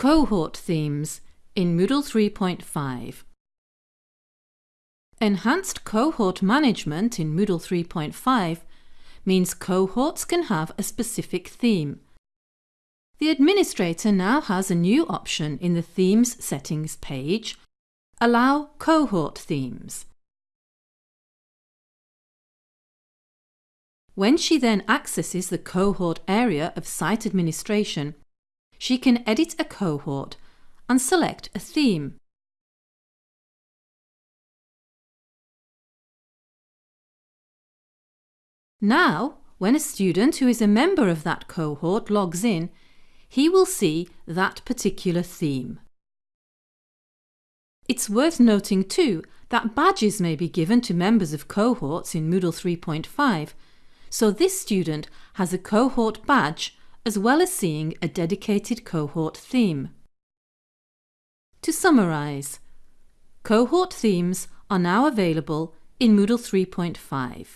Cohort themes in Moodle 3.5 Enhanced cohort management in Moodle 3.5 means cohorts can have a specific theme. The administrator now has a new option in the Themes settings page, Allow cohort themes. When she then accesses the cohort area of site administration, she can edit a cohort and select a theme. Now, when a student who is a member of that cohort logs in, he will see that particular theme. It's worth noting too that badges may be given to members of cohorts in Moodle 3.5, so this student has a cohort badge as well as seeing a dedicated cohort theme. To summarise, cohort themes are now available in Moodle 3.5.